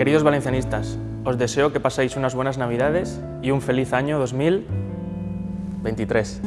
Queridos valencianistas, os deseo que paséis unas buenas navidades y un feliz año 2023.